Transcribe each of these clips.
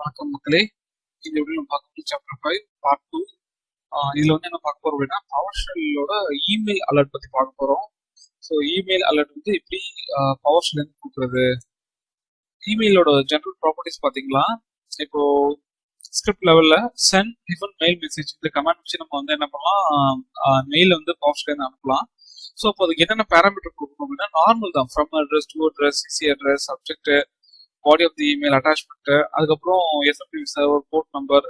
வணக்கம் மக்களே இது எப்படி நம்ம பார்க்க சாப்டர் ஃபைவ் பார்ட் டூ இதுல வந்து என்ன பார்க்க போறோம் அப்படின்னா பவர் ஷெல்லோட இமெயில் அலர்ட் பத்தி பார்க்க போறோம். ஸோ இமெயில் அலர்ட் வந்து எப்படி பவர் ஷெல் இருந்து கொடுக்குறது? இமெயிலோட ஜென்ரல் ப்ராப்பர்ட்டிஸ் பாத்தீங்களா இப்போ ஸ்கிரிப்ட் லெவல்ல சென்ட் டிஃபன் மெயில் மெசேஜ் இந்த கமெண்ட் வச்சு நம்ம வந்து என்ன பண்ணலாம்? மெயில் வந்து பவர் ஷெல் இருந்து அனுப்பலாம். ஸோ அப்போ அதுக்கு என்னென்ன பேராமீட்டர் கொடுக்கணும் அப்படின்னா நார்மல் தான். From address to address CC address subject body of the email attachment அதுக்கப்புறம் எஸ்எம்பி சர்வர் போர்ட் நம்பர்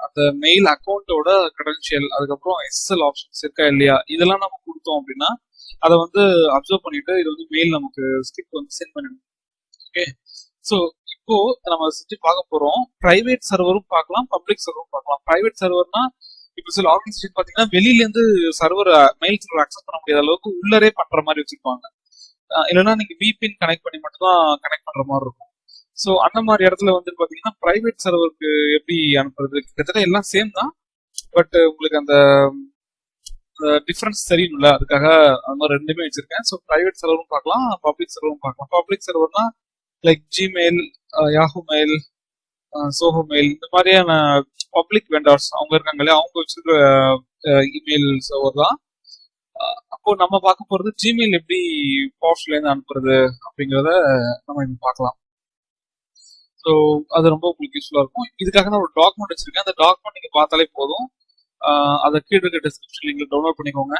அந்த மெயில் அக்கௌண்ட்டோட கிரெடென்ஷியல் அதுக்கப்புறம் எஸ்எல் ஆப்ஷன்ஸ் இருக்கா இல்லையா இதெல்லாம் நம்ம கொடுத்தோம் அப்படின்னா அதை வந்து அப்சர்வ் பண்ணிட்டு இது வந்து மெயில் நமக்கு ஸ்கிரிப்ட் வந்து சென்ட் பண்ணிடும். ஓகே ஸோ இப்போ நம்ம சுற்றி பார்க்க போறோம். பிரைவேட் சர்வரும் பார்க்கலாம் பப்ளிக் சர்வரும் பார்க்கலாம். பிரைவேட் சர்வர்னா இப்போ சில ஆர்கனைசேஷன் பார்த்தீங்கன்னா வெளியிலேருந்து சர்வர் மெயில் சர்வர் அக்சஸ் பண்ண முடியாத அளவுக்கு உள்ளரே பண்ற மாதிரி வச்சிருப்பாங்க. இல்லைன்னா நீங்க விபின் கனெக்ட் பண்ணி மட்டும் தான் கனெக்ட் பண்ற மாதிரி இருக்கும். ஸோ அந்த மாதிரி இடத்துல வந்து பாத்தீங்கன்னா பிரைவேட் சர்வருக்கு எப்படி அனுப்புறது? கிட்டத்தட்ட எல்லாம் சேம் தான். பட் உங்களுக்கு அந்த டிஃப்ரென்ஸ் தெரியணும்ல. அதுக்காக அந்த மாதிரி ரெண்டுமே வச்சிருக்கேன். ஸோ பிரைவேட் சர்வரும் பார்க்கலாம் பப்ளிக் சர்வரும் பார்க்கலாம். Public சர்வர்னா like Gmail Yahoo mail Zoho mail இந்த மாதிரியான பப்ளிக் வெண்டார்ஸ் அவங்க இருக்காங்களே அவங்க வச்சிருக்க இமெயில் uh, சர்வர் தான். Uh, அப்போ நம்ம பார்க்க போறது ஜிமெயில் எப்படி பவர்ஸ்ல இருந்து அனுப்புறது அப்படிங்கிறத நம்ம இப்போ பார்க்கலாம். ஸோ அது ரொம்ப உங்களுக்கு யூஸ்ஃபுல்லாக இருக்கும். இதுக்காக நான் ஒரு டாக்குமெண்ட் வச்சிருக்கேன். அந்த டாக்குமெண்ட் நீங்கள் பார்த்தாலே போதும். அதை கீழே இருக்க டிஸ்கிரிப்ஷன் நீங்கள் டவுன்லோட் பண்ணிக்கோங்க.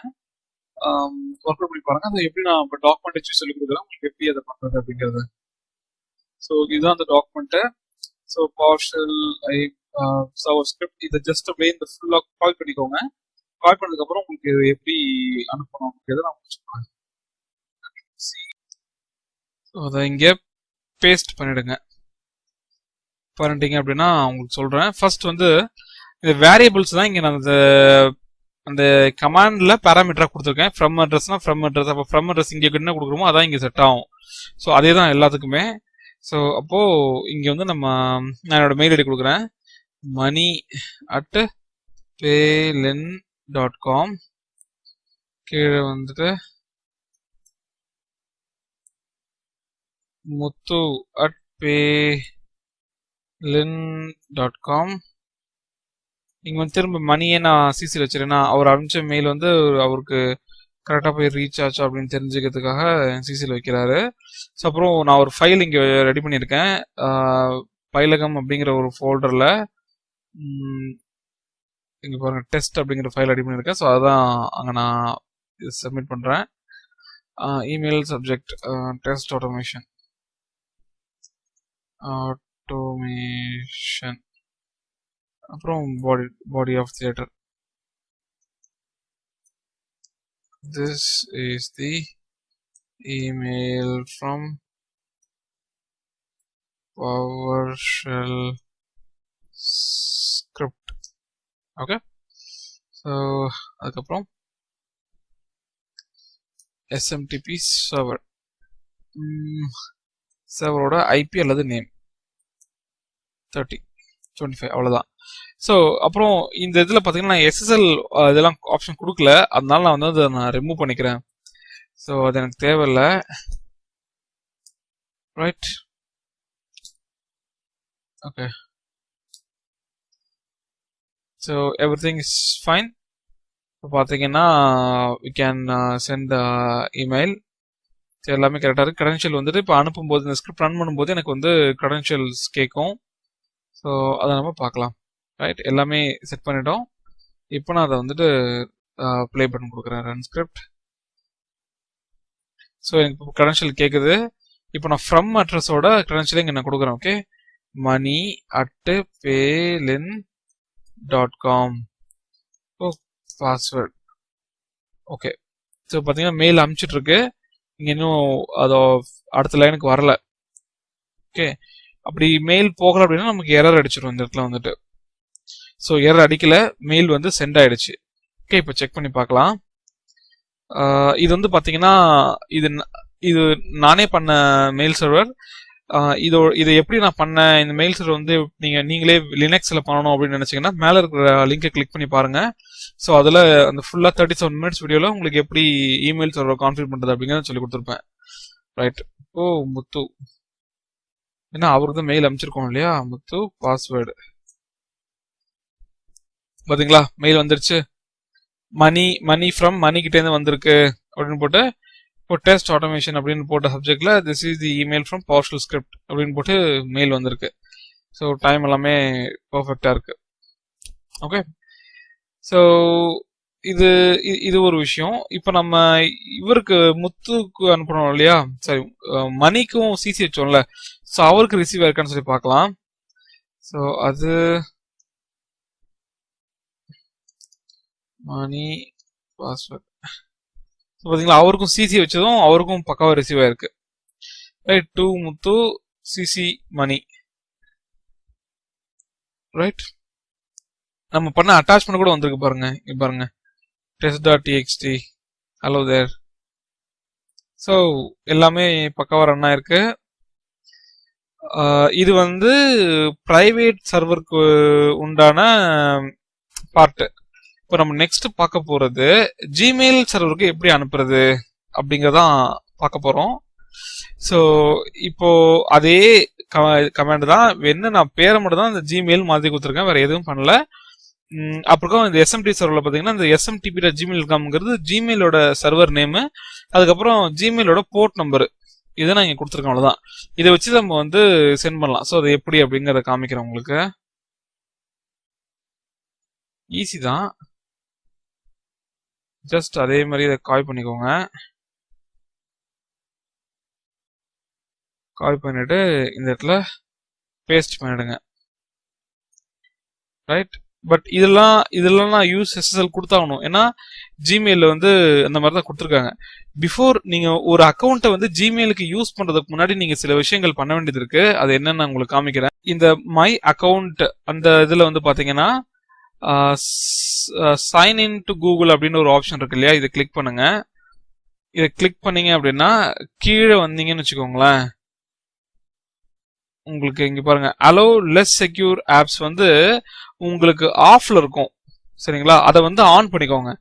ஒர்க் அவுட் பண்ணி பாருங்க. அதை எப்படி நான் இப்போ டாக்குமெண்ட் வச்சு சொல்லி கொடுக்குறேன் உங்களுக்கு எப்படி அதை பண்றது அப்படிங்கிறது. ஸோ இதுதான் அந்த டாக்குமெண்ட்டு ஸோ பார்ஷல் ஐ சவர் ஸ்கிரிப்ட் இதை ஜஸ்ட் அப்படியே இந்த ஃபுல்லாக கால் பண்ணிக்கோங்க. கால் பண்ணதுக்கப்புறம் உங்களுக்கு இது எப்படி அனுப்பணும் அப்படிங்கிறத நான் முடிச்சுக்கிறேன் ஸோ அதை இங்கே பேஸ்ட் பண்ணிடுங்க. பண்ணிட்டீங்க அப்படின்னா உங்களுக்கு சொல்கிறேன் ஃபர்ஸ்ட் வந்து இந்த வேரியபிள்ஸ் தான் இங்கே நான் அந்த அந்த கமாண்ட்ல பேராமீட்டரா கொடுத்துருக்கேன். ஃப்ரம் அட்ரஸ்னா ஃப்ரம் அட்ரஸ் அப்போ ஃப்ரம் அட்ரஸ் இங்கே என்ன கொடுக்குறோமோ அதான் இங்கே செட் ஆகும். ஸோ அதே தான் எல்லாத்துக்குமே. ஸோ அப்போ இங்க வந்து நம்ம நான் என்னோட மெயில் ஐடி கொடுக்குறேன். மணி அட் பேலின் டாட் காம் கீழே வந்துட்டு முத்து அட் பே டாட் காம் இங்க வந்து திரும்ப மணியை நான் சிசியில் வச்சிருக்கேன்னா அவர் அனுப்பிச்ச மெயில் வந்து அவருக்கு கரெக்டாக போய் ரீச் ஆச்சு அப்படின்னு தெரிஞ்சுக்கிறதுக்காக சிசியில் வைக்கிறாரு. ஸோ அப்புறம் நான் ஒரு ஃபைல் இங்கே ரெடி பண்ணியிருக்கேன். பைலகம் அப்படிங்கிற ஒரு ஃபோல்டரில் இங்கே பாருங்க டெஸ்ட் அப்படிங்கிற ஃபைல் ரெடி பண்ணியிருக்கேன். ஸோ அதான் அங்கே நான் சப்மிட் பண்ணுறேன் email subject test automation automation அப்புறம் பாடி பாடி of theatre this is the email from PowerShell script okay so அதுக்கப்புறம் SMTP server சர்வரோட ஐபி அல்லது நேம் தேர்ட்டி டுவெண்ட்டி ஃபைவ் அவ்வளோதான் ஸோ அப்புறம் இந்த இதில் பார்த்தீங்கன்னா நான் எஸ்எஸ்எல் இதெல்லாம் ஆப்ஷன் கொடுக்கல. அதனால நான் வந்து அதை நான் ரிமூவ் பண்ணிக்கிறேன். ஸோ அது எனக்கு தேவையில்லை. Right okay so everything is fine இப்போ பார்த்தீங்கன்னா வி கேன் சென்ட் இமெயில் எல்லாமே கரெக்டாக இருக்குது க்ரெடென்ஷியல் வந்துட்டு இப்போ அனுப்பும்போது இந்த ஸ்கிரிப்ட் ரன் பண்ணும்போது எனக்கு வந்து க்ரெடென்ஷியல்ஸ் கேட்கும். ஸோ அதை நம்ம பார்க்கலாம். ரைட் எல்லாமே செட் பண்ணிட்டோம். இப்போ நான் அதை வந்துட்டு ப்ளே பண்ணி கொடுக்குறேன். ரன் ஸ்கிரிப்ட் ஸோ எனக்கு இப்போ க்ரெடென்ஷியல் கேட்குது இப்போ நான் ஃப்ரம் அட்ரஸோட க்ரெடென்ஷியல் இங்கே நான் கொடுக்குறேன் ஓகே மணி அட்டு பேலின் டாட் காம் ஓ பாஸ்வேர்ட் ஓகே ஸோ பார்த்தீங்கன்னா மெயில் அனுப்பிச்சிட்ருக்கு இங்கே இன்னும் அதோ அடுத்த லைனுக்கு வரல. ஓகே அப்படி மெயில் போகல அப்படின்னா நமக்கு எரர் அடிச்சிடும் இந்த இடத்துல வந்துட்டு. ஸோ எரர் அடிக்கல மெயில் வந்து சென்ட் ஆயிடுச்சு. ஓகே இப்போ செக் பண்ணி பார்க்கலாம். இது வந்து பார்த்தீங்கன்னா இது இது நானே பண்ண மெயில் சர்வர் இதோ இதை எப்படி நான் பண்ணேன் இந்த மெயில் சர்வர் வந்து நீங்கள் நீங்களே லினக்ஸில் பண்ணணும் அப்படின்னு நினச்சிங்கன்னா மேலே இருக்கிற லிங்கை கிளிக் பண்ணி பாருங்கள் ஸோ அதில் அந்த ஃபுல்லாக தேர்ட்டி செவன் மினிட்ஸ் வீடியோவில் உங்களுக்கு எப்படி இமெயில் சர்வர் கான்ஃபிகர் பண்ணுறது அப்படிங்கிறத சொல்லி கொடுத்துருப்பேன். ரைட் ஓ முத்து. ஏன்னா அவருக்கு தான் மெயில் அனுப்பிச்சிருக்கோம் இல்லையா முத்து? பாஸ்வேர்டு பாத்தீங்களா? மெயில் வந்துருச்சு. மணி மணி ஃப்ரம் மணி கிட்ட இருந்து வந்திருக்கு அப்படின்னு போட்டு இப்போ டெஸ்ட் ஆட்டோமேஷன் அப்படின்னு போட்ட சப்ஜெக்ட்ல this is the email from PowerShell script அப்படின்னு போட்டு மெயில் வந்திருக்கு. ஸோ டைம் எல்லாமே பர்ஃபெக்டா இருக்கு. ஓகே ஸோ இது இது ஒரு விஷயம். இப்போ நம்ம இவருக்கு முத்துக்கு அனுப்பணும் இல்லையா? சரி மணிக்கும் சிசி வச்சோம்ல ஸோ அவருக்கு ரிசீவ் இருக்கான்னு சொல்லி பார்க்கலாம். ஸோ அது மணி பாஸ்வேர்ட் பாத்தீங்களா அவருக்கும் சிசி வச்சதும் அவருக்கும் பக்காவா ரிசீவ் ஆயிருக்கு. Right to Muthu CC Mani right நம்ம பண்ண அட்டாச்மெண்ட் கூட வந்திருக்கு பாருங்க இங்க பாருங்க. Test dot TXT hello there so எல்லாமே பக்காவா ரன் ஆயிருக்கு. இது வந்து பிரைவேட் சர்வருக்கு உண்டான பார்ட்டு இப்போ நம்ம நெக்ஸ்ட் பார்க்க போகிறது ஜிமெயில் சர்வருக்கு எப்படி அனுப்புறது அப்படிங்கிறதான் பார்க்க போகிறோம் ஸோ இப்போ அதே கமாண்ட் தான். என்ன நான் பேரை மட்டும் தான் இந்த ஜிமெயில் மாதிரி கொடுத்துருக்கேன். வேற எதுவும் பண்ணல. அப்புறம் இந்த எஸ்எம்டி சர்வரில் பார்த்தீங்கன்னா இந்த எஸ்எம்டிபி ஜிமெயில் காம்ங்கிறது ஜிமெயிலோட சர்வர் நேமு அதுக்கப்புறம் ஜிமெயிலோட போர்ட் நம்பரு இதை நான் இங்கே கொடுத்துருக்கேன் அவ்வளோதான் இதை வச்சு நம்ம வந்து சென்ட் பண்ணலாம். ஸோ அது எப்படி அப்படிங்கிறத காமிக்கிறேன் உங்களுக்கு. ஈஸி தான். ஜஸ்ட் அதே மாதிரி இதை காய் பண்ணிக்கோங்க. காய் பண்ணிட்டு இந்த இடத்துல பேஸ்ட் பண்ணிடுங்க. ரைட் பட் இதெல்லாம் இதெல்லாம் நான் யூஸ் எஸ்எஸ்எல் கொடுத்தாகணும். ஏன்னா ஜிமெயிலில் வந்து அந்த மாதிரி தான் கொடுத்துருக்காங்க. பிஃபோர் நீங்கள் ஒரு அக்கௌண்ட்டை வந்து ஜிமெயிலுக்கு யூஸ் பண்ணுறதுக்கு முன்னாடி நீங்கள் சில விஷயங்கள் பண்ண வேண்டியது இருக்கு. அது என்னன்னு நான் உங்களுக்கு காமிக்கிறேன். இந்த மை அக்கௌண்ட் அந்த இதில் வந்து பார்த்தீங்கன்னா சைன் இன் டு கூகுள் அப்படின்னு ஒரு ஆப்ஷன் இருக்கு இல்லையா? இதை கிளிக் பண்ணுங்க. இதை கிளிக் பண்ணீங்க அப்படின்னா கீழே வந்தீங்கன்னு வச்சுக்கோங்களேன். உங்களுக்கு இங்கே பாருங்கள் அலோ லெஸ் செக்யூர் ஆப்ஸ் வந்து உங்களுக்கு ஆஃபில் இருக்கும். சரிங்களா? அதை வந்து ஆன் பண்ணிக்கோங்க.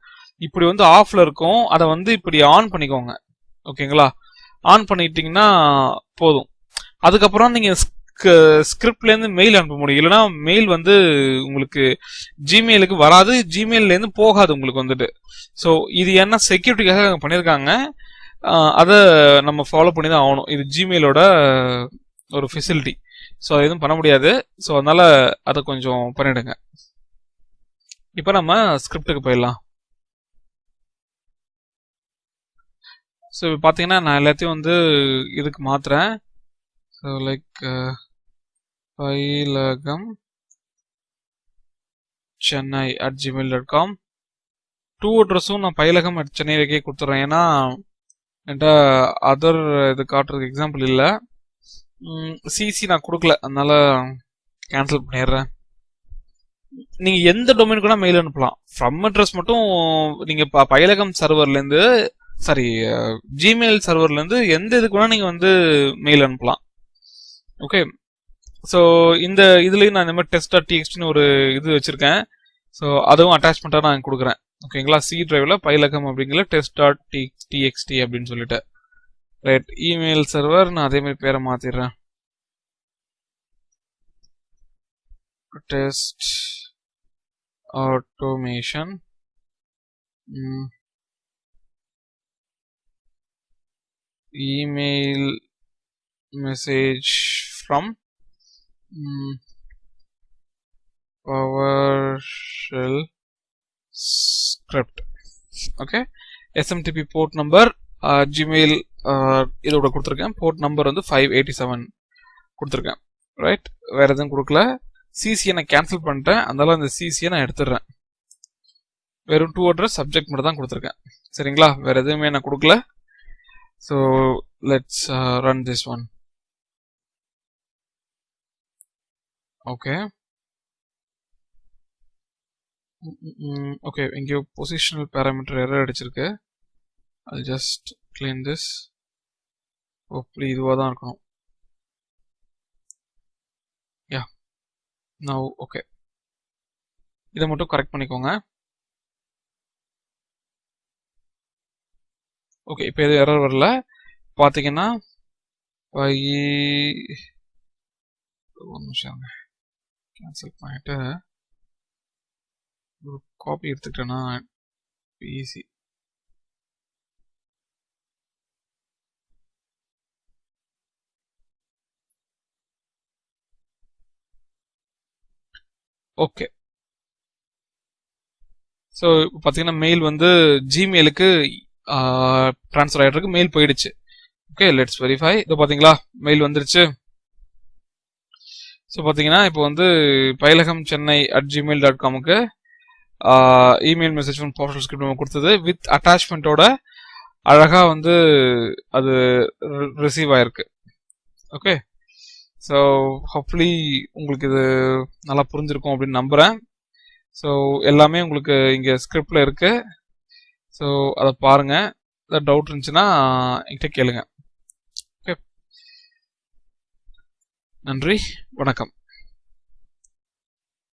இப்படி வந்து ஆஃபில் இருக்கும். அதை வந்து இப்படி ஆன் பண்ணிக்கோங்க. ஓகேங்களா? ஆன் பண்ணிட்டீங்கன்னா போதும். அதுக்கப்புறம் நீங்கள் ஸ்கிரிப்ட்லேருந்து மெயில் அனுப்ப முடியும். இல்லைனா மெயில் வந்து உங்களுக்கு ஜிமெயிலுக்கு வராது. ஜிமெயிலேருந்து போகாது உங்களுக்கு வந்துட்டு. ஸோ இது என்ன செக்யூரிட்டிக்காக பண்ணியிருக்காங்க அதை நம்ம ஃபாலோ பண்ணி தான் ஆகணும். இது ஜிமெயிலோட ஒரு ஃபெசிலிட்டி ஸோ எதுவும் பண்ண முடியாது. ஸோ அதனால் அதை கொஞ்சம் பண்ணிவிடுங்க இப்போ நம்ம ஸ்கிரிப்டுக்கு போயிடலாம். ஸோ இப்போ பார்த்தீங்கன்னா நான் எல்லாத்தையும் வந்து இதுக்கு மாத்துறேன். So like uh, Payilagam Chennai at Gmail dot com to அட்ரஸும் நான் பயிலகம் அட் சென்னை வைக்க கொடுத்துட்றேன் ஏன்னா என்கிட்ட அதர் இது காட்டுறதுக்கு எக்ஸாம்பிள் இல்லை. சிசி நான் கொடுக்கல. அதனால கேன்சல் பண்ணிடுறேன். நீங்க எந்த டொமைன் கூட மெயில் அனுப்பலாம். ஃப்ரம் அட்ரஸ் மட்டும் நீங்க ப- பயிலகம் சர்வர்லேருந்து சாரி ஜிமெயில் சர்வர்லேருந்து எந்த இதுக்கு வேணா நீங்க வந்து மெயில் அனுப்பலாம். ஓகே ஸோ இந்த இதுலேயும் நான் இந்த மாதிரி டெஸ்ட் டாட் டிஎக்ஸ்டின்னு ஒரு இது வச்சிருக்கேன். ஸோ அதுவும் அட்டாச்மெண்ட்டாக நான் கொடுக்குறேன். ஓகேங்களா சி டிரைவில் பயிலகம் அப்படிங்கிற டெஸ்ட் டாட் டி டிஎக்ஸ்டி அப்படின்னு சொல்லிட்டு. ரைட் இமெயில் சர்வர் நான் அதே மாதிரி பேரை மாத்திடுறேன். Test automation email message from PowerShell script. Okay SMTP port number Gmail இதோட கொடுத்துருக்கேன். போர்ட் நம்பர் வந்து ஃபைவ் எயிட்டி செவன் கொடுத்துருக்கேன். ரைட் வேறு எதுவும் கொடுக்கல. சிசியை நான் கேன்சல் பண்ணிட்டேன். அதனால அந்த சிசியை நான் எடுத்துடுறேன். வெறும் டூ அட்ரஸ் சப்ஜெக்ட் மட்டும் தான் கொடுத்துருக்கேன். சரிங்களா? வேறு எதுவுமே நான் கொடுக்கல. So let's run this one okay okay எங்கேயோ பொசிஷனல் பேராமீட்டர் எரர் அடிச்சிருக்கு. அது ஜஸ்ட் clean திஸ் hopefully இதுவாக தான் இருக்கணும். யா நவ் ஓகே இதை மட்டும் கரெக்ட் பண்ணிக்கோங்க. ஓகே இப்போ எதுவும் எரர் வரல. பார்த்தீங்கன்னா ஒரு நிமிஷம் கேன்சல் பண்ணிட்டு ஒரு காப்பி எடுத்துக்கிட்டேன்னா ஈஸி ஓகே ஸோ இப்போ பார்த்தீங்கன்னா மெயில் வந்து ஜிமெயிலுக்கு ட்ரான்ஸ்ஃபர் ஆகிட்டு மெயில் போயிடுச்சு. ஓகே லெட்ஸ் வெரிஃபை இதோ பார்த்தீங்களா மெயில் வந்துருச்சு. ஸோ பார்த்தீங்கன்னா இப்போ வந்து Payilagam Chennai at Gmail dot காமுக்கு email message one PowerShell script நம்ம கொடுத்தது. வித் அட்டாச்மெண்ட்டோட அழகாக வந்து அது ரிசீவ் ஆயிருக்கு. ஓகே ஸோ ஹோப்ஃபுல்லி உங்களுக்கு இது நல்லா புரிஞ்சிருக்கும் அப்படின்னு நம்புகிறேன் ஸோ எல்லாமே உங்களுக்கு இங்கே ஸ்கிரிப்டில் இருக்குது ஸோ அதை பாருங்கள் ஏதாவது டவுட் இருந்துச்சுன்னா என்கிட்ட கேளுங்க. ஓகே நன்றி. வணக்கம்.